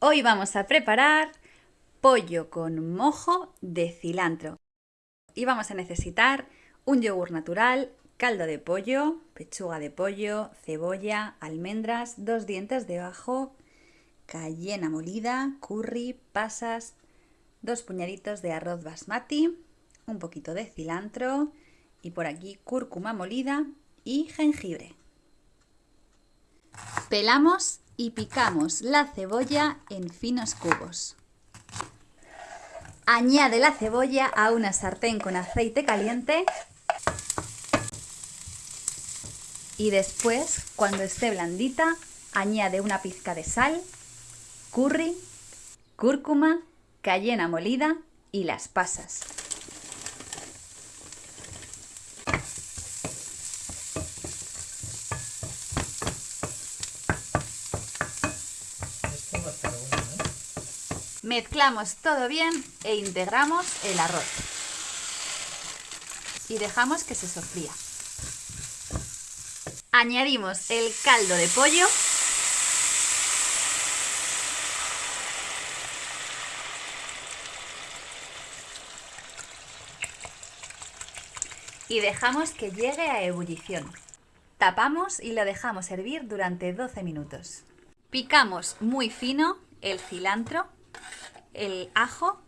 Hoy vamos a preparar pollo con mojo de cilantro. Y vamos a necesitar un yogur natural, caldo de pollo, pechuga de pollo, cebolla, almendras, dos dientes de ajo, cayena molida, curry, pasas, dos puñaditos de arroz basmati, un poquito de cilantro y por aquí cúrcuma molida y jengibre. Pelamos y picamos la cebolla en finos cubos. Añade la cebolla a una sartén con aceite caliente y después, cuando esté blandita, añade una pizca de sal, curry, cúrcuma, cayena molida y las pasas. Mezclamos todo bien e integramos el arroz. Y dejamos que se sofría. Añadimos el caldo de pollo. Y dejamos que llegue a ebullición. Tapamos y lo dejamos hervir durante 12 minutos. Picamos muy fino el cilantro el ajo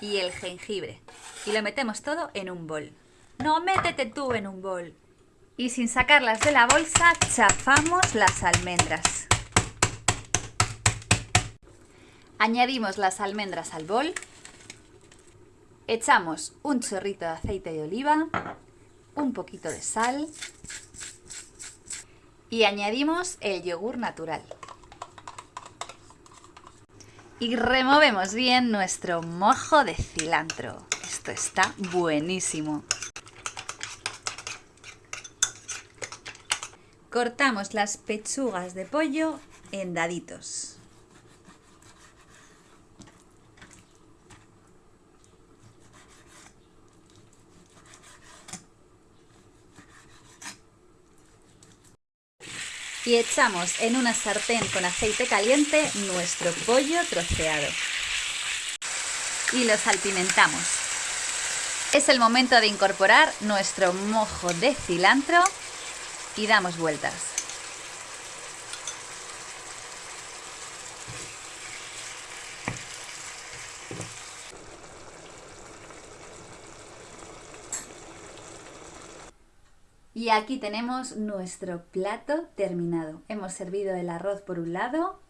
y el jengibre. Y lo metemos todo en un bol. No, métete tú en un bol. Y sin sacarlas de la bolsa, chafamos las almendras. Añadimos las almendras al bol. Echamos un chorrito de aceite de oliva, un poquito de sal y añadimos el yogur natural y removemos bien nuestro mojo de cilantro. Esto está buenísimo. Cortamos las pechugas de pollo en daditos. Y echamos en una sartén con aceite caliente nuestro pollo troceado. Y lo salpimentamos. Es el momento de incorporar nuestro mojo de cilantro y damos vueltas. Y aquí tenemos nuestro plato terminado. Hemos servido el arroz por un lado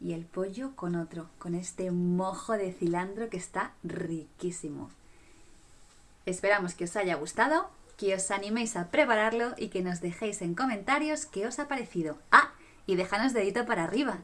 y el pollo con otro, con este mojo de cilantro que está riquísimo. Esperamos que os haya gustado, que os animéis a prepararlo y que nos dejéis en comentarios qué os ha parecido. Ah, y déjanos dedito para arriba.